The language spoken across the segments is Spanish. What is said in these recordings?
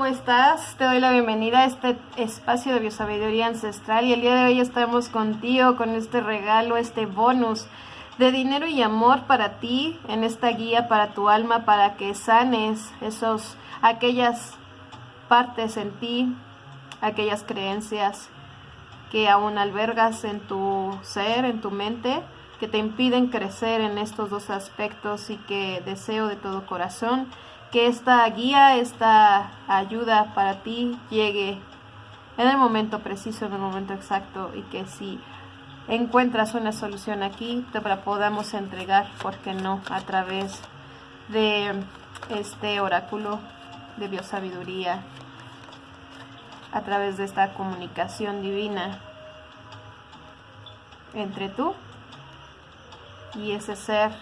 ¿cómo estás? Te doy la bienvenida a este espacio de biosabiduría ancestral y el día de hoy estamos contigo con este regalo, este bonus de dinero y amor para ti, en esta guía para tu alma, para que sanes esos, aquellas partes en ti, aquellas creencias que aún albergas en tu ser, en tu mente, que te impiden crecer en estos dos aspectos y que deseo de todo corazón que esta guía, esta ayuda para ti llegue en el momento preciso, en el momento exacto y que si encuentras una solución aquí, te la podamos entregar, ¿por qué no? A través de este oráculo de biosabiduría, a través de esta comunicación divina entre tú y ese ser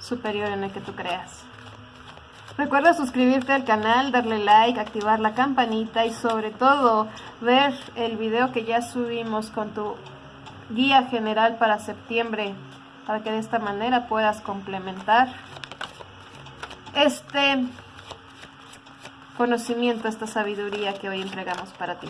superior en el que tú creas. Recuerda suscribirte al canal, darle like, activar la campanita y sobre todo ver el video que ya subimos con tu guía general para septiembre para que de esta manera puedas complementar este conocimiento, esta sabiduría que hoy entregamos para ti.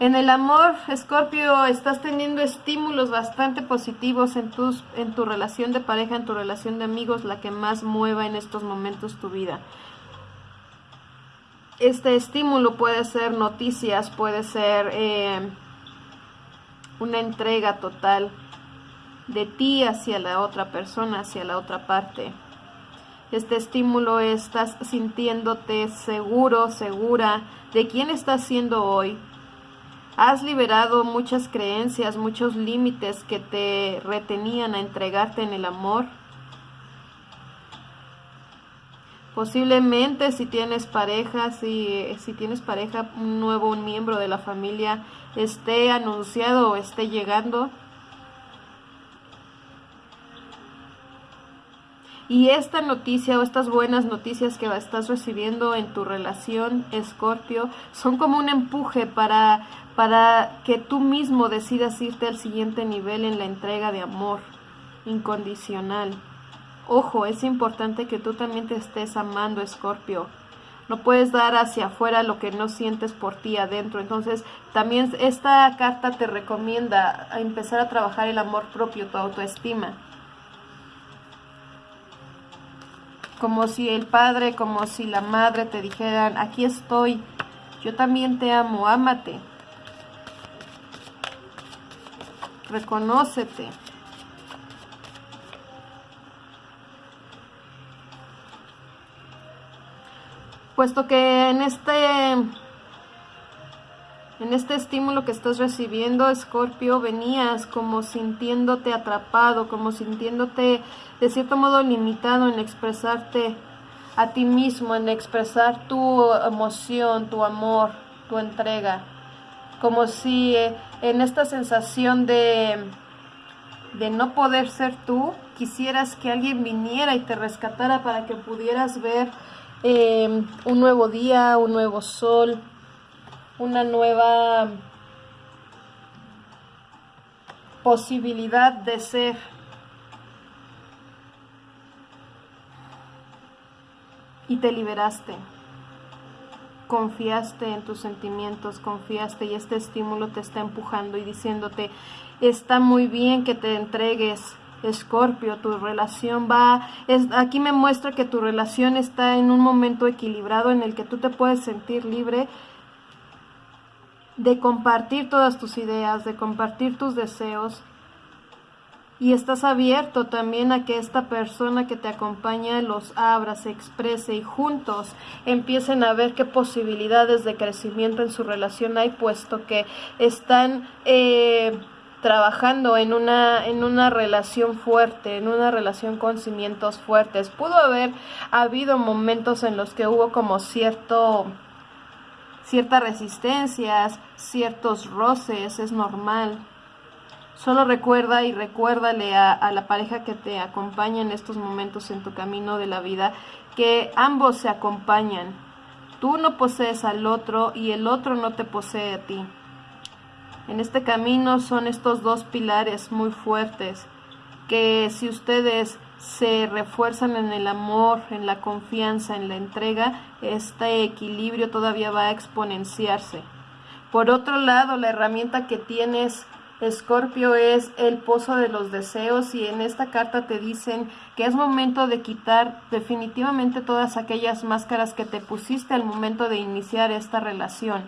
En el amor, Escorpio, estás teniendo estímulos bastante positivos en, tus, en tu relación de pareja, en tu relación de amigos, la que más mueva en estos momentos tu vida. Este estímulo puede ser noticias, puede ser eh, una entrega total de ti hacia la otra persona, hacia la otra parte. Este estímulo estás sintiéndote seguro, segura de quién estás siendo hoy, Has liberado muchas creencias, muchos límites que te retenían a entregarte en el amor. Posiblemente si tienes pareja, si, si tienes pareja, un nuevo miembro de la familia esté anunciado o esté llegando. Y esta noticia o estas buenas noticias que estás recibiendo en tu relación, Escorpio, son como un empuje para, para que tú mismo decidas irte al siguiente nivel en la entrega de amor incondicional. Ojo, es importante que tú también te estés amando, Escorpio. No puedes dar hacia afuera lo que no sientes por ti adentro. Entonces, también esta carta te recomienda empezar a trabajar el amor propio, tu autoestima. Como si el padre, como si la madre te dijeran, aquí estoy, yo también te amo, ámate, reconócete. Puesto que en este en este estímulo que estás recibiendo, Escorpio, venías como sintiéndote atrapado, como sintiéndote de cierto modo limitado en expresarte a ti mismo, en expresar tu emoción, tu amor, tu entrega. Como si eh, en esta sensación de, de no poder ser tú, quisieras que alguien viniera y te rescatara para que pudieras ver eh, un nuevo día, un nuevo sol, una nueva posibilidad de ser. Y te liberaste. Confiaste en tus sentimientos, confiaste y este estímulo te está empujando y diciéndote, está muy bien que te entregues, Escorpio, tu relación va, es, aquí me muestra que tu relación está en un momento equilibrado en el que tú te puedes sentir libre de compartir todas tus ideas, de compartir tus deseos. Y estás abierto también a que esta persona que te acompaña los abra, se exprese y juntos empiecen a ver qué posibilidades de crecimiento en su relación hay, puesto que están eh, trabajando en una, en una relación fuerte, en una relación con cimientos fuertes. Pudo haber habido momentos en los que hubo como cierto ciertas resistencias, ciertos roces, es normal. Solo recuerda y recuérdale a, la pareja que te acompaña en estos momentos en tu camino de la vida que ambos se acompañan. Tú no posees al otro y el otro no te posee a ti. En este camino son estos dos pilares muy fuertes que si ustedes se refuerzan en el amor, en la confianza, en la entrega, este equilibrio todavía va a exponenciarse. Por otro lado, la herramienta que tienes Escorpio es el pozo de los deseos y en esta carta te dicen que es momento de quitar definitivamente todas aquellas máscaras que te pusiste al momento de iniciar esta relación.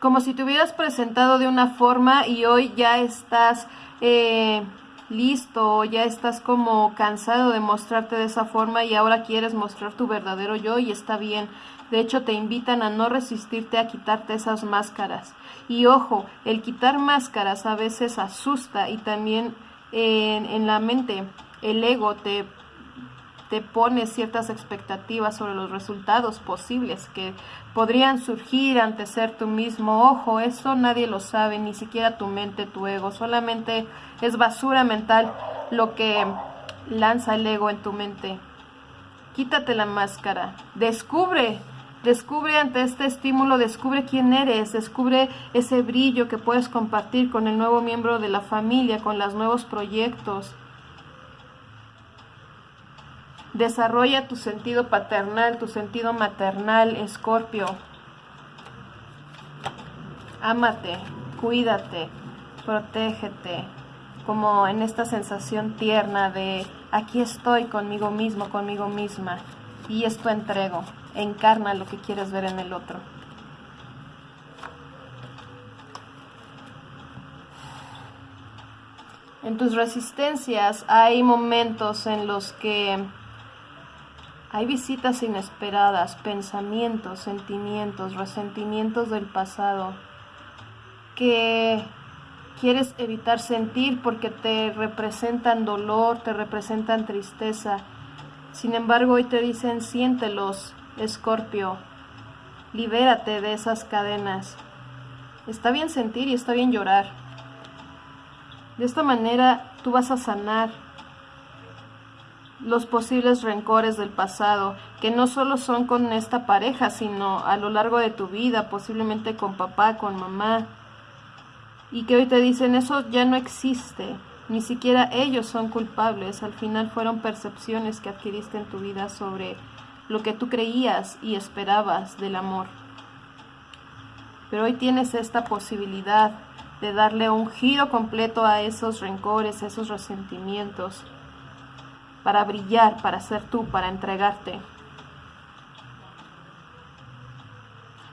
Como si te hubieras presentado de una forma y hoy ya estás eh, listo, ya estás como cansado de mostrarte de esa forma y ahora quieres mostrar tu verdadero yo y está bien. De hecho, te invitan a no resistirte a quitarte esas máscaras. Y ojo, el quitar máscaras a veces asusta y también en, la mente el ego te, te pone ciertas expectativas sobre los resultados posibles que podrían surgir ante ser tú mismo. Ojo, eso nadie lo sabe, ni siquiera tu mente, tu ego. Solamente es basura mental lo que lanza el ego en tu mente. Quítate la máscara, descubre Descubre ante este estímulo, descubre quién eres, descubre ese brillo que puedes compartir con el nuevo miembro de la familia, con los nuevos proyectos. Desarrolla tu sentido paternal, tu sentido maternal, Escorpio. Ámate, cuídate, protégete, como en esta sensación tierna de aquí estoy conmigo mismo, conmigo misma, y esto entrego encarna lo que quieres ver en el otro. En tus resistencias hay momentos en los que hay visitas inesperadas, pensamientos, sentimientos, resentimientos del pasado que quieres evitar sentir porque te representan dolor, te representan tristeza. Sin embargo, hoy te dicen siéntelos, Escorpio, libérate de esas cadenas. Está bien sentir y está bien llorar. De esta manera tú vas a sanar los posibles rencores del pasado, que no solo son con esta pareja, sino a lo largo de tu vida, posiblemente con papá, con mamá, y que hoy te dicen eso ya no existe, ni siquiera ellos son culpables, al final fueron percepciones que adquiriste en tu vida sobre lo que tú creías y esperabas del amor. Pero hoy tienes esta posibilidad de darle un giro completo a esos rencores, a esos resentimientos, para brillar, para ser tú, para entregarte.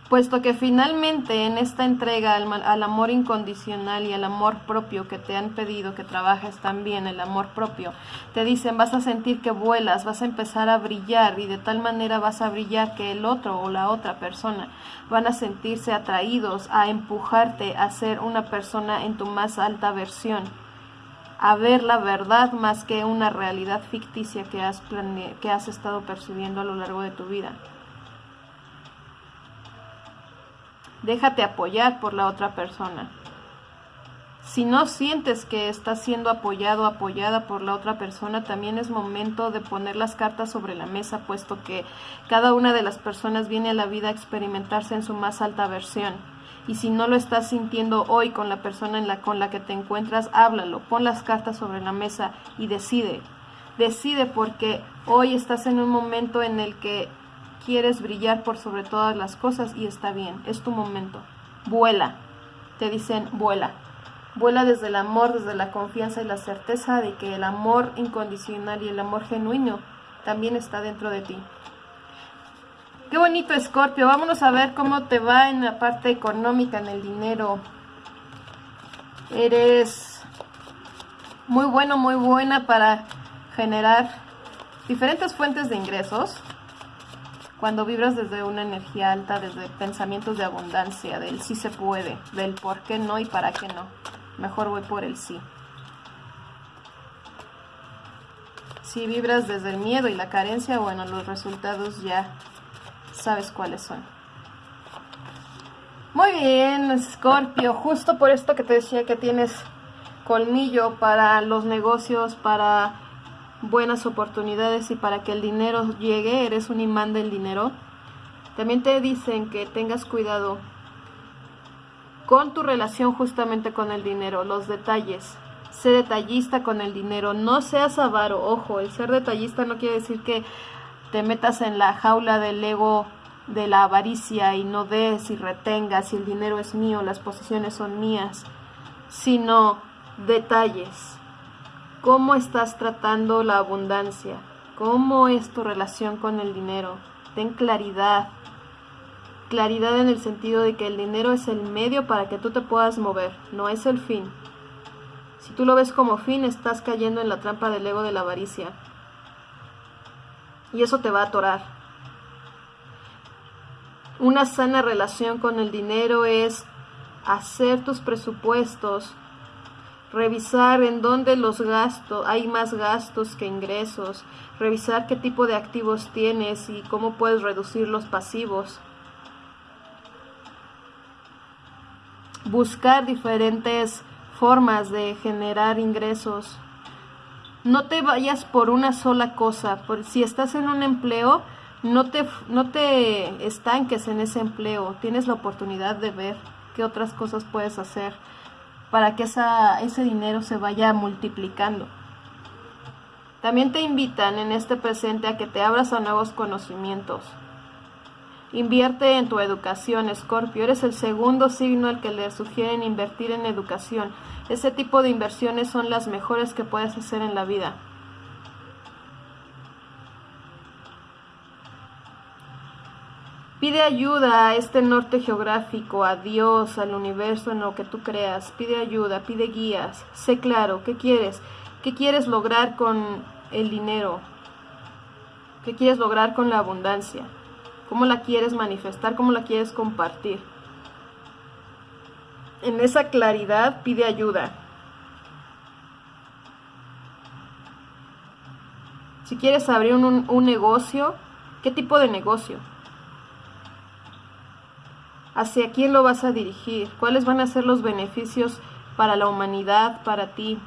puesto que finalmente en esta entrega al, amor incondicional y al amor propio que te han pedido que trabajes también, el amor propio, te dicen vas a sentir que vuelas, vas a empezar a brillar y de tal manera vas a brillar que el otro o la otra persona van a sentirse atraídos a empujarte a ser una persona en tu más alta versión a ver la verdad más que una realidad ficticia que has, que has estado percibiendo a lo largo de tu vida. déjate apoyar por la otra persona. Si no sientes que estás siendo apoyado o apoyada por la otra persona, también es momento de poner las cartas sobre la mesa, puesto que cada una de las personas viene a la vida a experimentarse en su más alta versión. Y si no lo estás sintiendo hoy con la persona en la, con la que te encuentras, háblalo, pon las cartas sobre la mesa y decide. Decide porque hoy estás en un momento en el que quieres brillar por sobre todas las cosas y está bien, es tu momento. Vuela, te dicen vuela. Vuela desde el amor, desde la confianza y la certeza de que el amor incondicional y el amor genuino también está dentro de ti. Qué bonito, Escorpio. Vámonos a ver cómo te va en la parte económica, en el dinero. Eres muy bueno, muy buena para generar diferentes fuentes de ingresos cuando vibras desde una energía alta, desde pensamientos de abundancia, del sí se puede, del por qué no y para qué no, mejor voy por el sí. Si vibras desde el miedo y la carencia, bueno, los resultados ya sabes cuáles son. Muy bien, Scorpio, justo por esto que te decía que tienes colmillo para los negocios, para buenas oportunidades y para que el dinero llegue, eres un imán del dinero. También te dicen que tengas cuidado con tu relación justamente con el dinero, los detalles. Sé detallista con el dinero, no seas avaro. Ojo, el ser detallista no quiere decir que te metas en la jaula del ego de la avaricia y no des y retengas si el dinero es mío, las posiciones son mías, sino detalles. ¿Cómo estás tratando la abundancia? ¿Cómo es tu relación con el dinero? Ten claridad. Claridad en el sentido de que el dinero es el medio para que tú te puedas mover, no es el fin. Si tú lo ves como fin, estás cayendo en la trampa del ego de la avaricia. Y eso te va a atorar. Una sana relación con el dinero es hacer tus presupuestos, revisar en dónde los gastos, hay más gastos que ingresos, revisar qué tipo de activos tienes y cómo puedes reducir los pasivos. Buscar diferentes formas de generar ingresos. No te vayas por una sola cosa, por si estás en un empleo, no te, no te estanques en ese empleo, tienes la oportunidad de ver qué otras cosas puedes hacer para que esa, ese dinero se vaya multiplicando. También te invitan en este presente a que te abras a nuevos conocimientos. Invierte en tu educación, Escorpio. Eres el segundo signo al que le sugieren invertir en educación. Ese tipo de inversiones son las mejores que puedes hacer en la vida. Pide ayuda a este norte geográfico, a Dios, al universo, en lo que tú creas. Pide ayuda, pide guías. Sé claro, ¿qué quieres? ¿Qué quieres lograr con el dinero? ¿Qué quieres lograr con la abundancia? ¿Cómo la quieres manifestar? ¿Cómo la quieres compartir? En esa claridad pide ayuda. Si quieres abrir un, un negocio, ¿qué tipo de negocio? ¿Hacia quién lo vas a dirigir? ¿Cuáles van a ser los beneficios para la humanidad, para ti?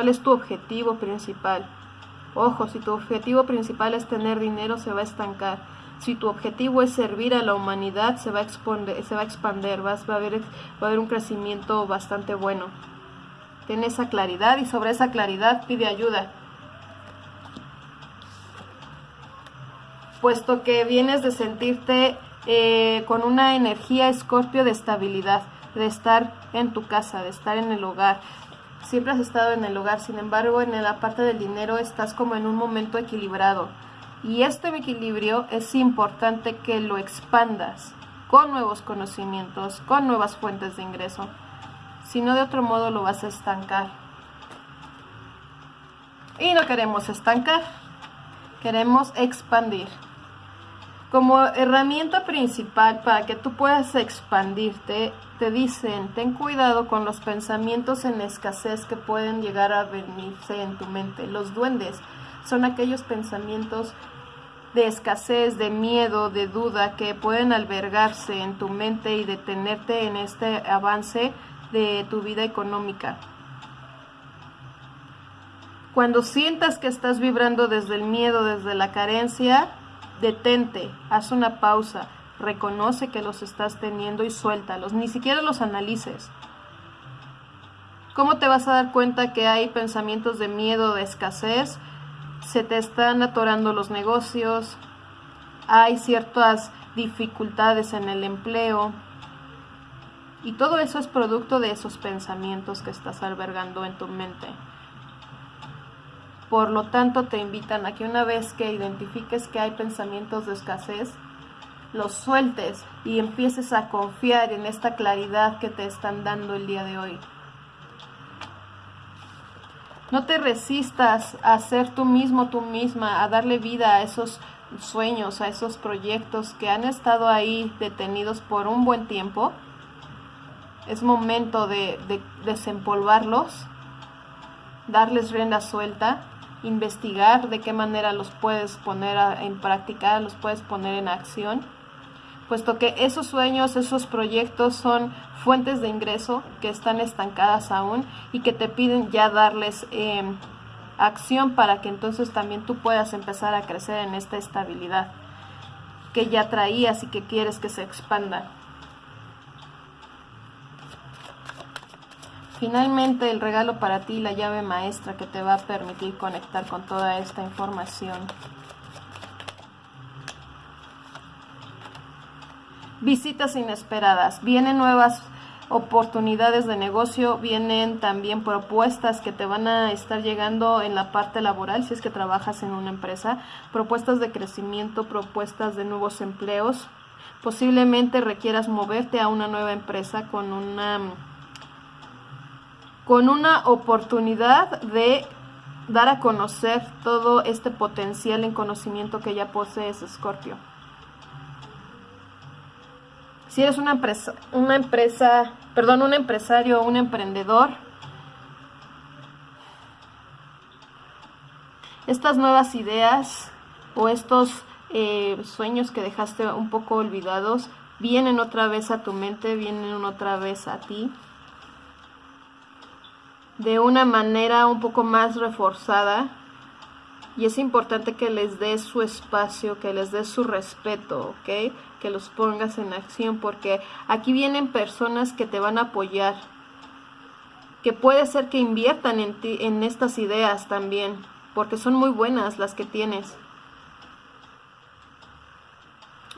¿Cuál es tu objetivo principal? Ojo, si tu objetivo principal es tener dinero, se va a estancar. Si tu objetivo es servir a la humanidad, se va a, exponer, se va a expander, va a, haber, un crecimiento bastante bueno. Ten esa claridad y sobre esa claridad pide ayuda. puesto que vienes de sentirte eh, con una energía escorpio de estabilidad, de estar en tu casa, de estar en el hogar. Siempre has estado en el hogar, sin embargo, en la parte del dinero estás como en un momento equilibrado. Y este equilibrio es importante que lo expandas con nuevos conocimientos, con nuevas fuentes de ingreso. Si no, de otro modo lo vas a estancar. Y no queremos estancar, queremos expandir. Como herramienta principal para que tú puedas expandirte, te dicen, ten cuidado con los pensamientos en escasez que pueden llegar a venirse en tu mente. Los duendes son aquellos pensamientos de escasez, de miedo, de duda que pueden albergarse en tu mente y detenerte en este avance de tu vida económica. Cuando sientas que estás vibrando desde el miedo, desde la carencia, detente, haz una pausa, reconoce que los estás teniendo y suéltalos, ni siquiera los analices. ¿Cómo te vas a dar cuenta que hay pensamientos de miedo, de escasez? Se te están atorando los negocios, hay ciertas dificultades en el empleo y todo eso es producto de esos pensamientos que estás albergando en tu mente. Por lo tanto, te invitan a que una vez que identifiques que hay pensamientos de escasez, los sueltes y empieces a confiar en esta claridad que te están dando el día de hoy. No te resistas a ser tú mismo, tú misma, a darle vida a esos sueños, a esos proyectos que han estado ahí detenidos por un buen tiempo. Es momento de, desempolvarlos, darles rienda suelta investigar de qué manera los puedes poner en práctica, los puedes poner en acción, puesto que esos sueños, esos proyectos son fuentes de ingreso que están estancadas aún y que te piden ya darles em, acción para que entonces también tú puedas empezar a crecer en esta estabilidad que ya traías y que quieres que se expanda. Finalmente el regalo para ti, la llave maestra que te va a permitir conectar con toda esta información. Visitas inesperadas. Vienen nuevas oportunidades de negocio, vienen también propuestas que te van a estar llegando en la parte laboral si es que trabajas en una empresa, propuestas de crecimiento, propuestas de nuevos empleos. Posiblemente requieras moverte a una nueva empresa con una con una oportunidad de dar a conocer todo este potencial en conocimiento que ya posees, Scorpio. Si eres una empresa, una empresa, perdón, un empresario, un emprendedor, estas nuevas ideas o estos eh, sueños que dejaste un poco olvidados vienen otra vez a tu mente, vienen otra vez a ti de una manera un poco más reforzada y es importante que les des su espacio, que les des su respeto, ¿ok? Que los pongas en acción porque aquí vienen personas que te van a apoyar, que puede ser que inviertan en, ti, en estas ideas también, porque son muy buenas las que tienes.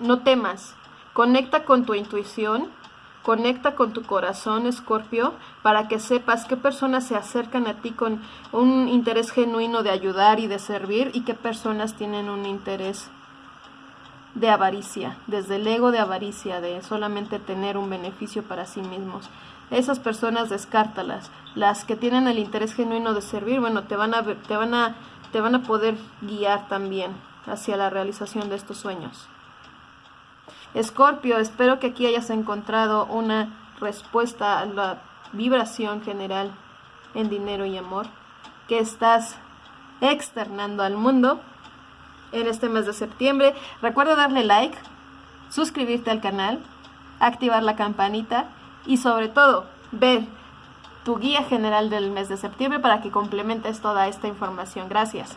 No temas, conecta con tu intuición Conecta con tu corazón, Escorpio, para que sepas qué personas se acercan a ti con un interés genuino de ayudar y de servir y qué personas tienen un interés de avaricia, desde el ego de avaricia, de solamente tener un beneficio para sí mismos. Esas personas descártalas. Las que tienen el interés genuino de servir, bueno, te van a te van a te van a poder guiar también hacia la realización de estos sueños. Escorpio, espero que aquí hayas encontrado una respuesta a la vibración general en dinero y amor que estás externando al mundo en este mes de septiembre. Recuerda darle like, suscribirte al canal, activar la campanita y sobre todo ver tu guía general del mes de septiembre para que complementes toda esta información. Gracias.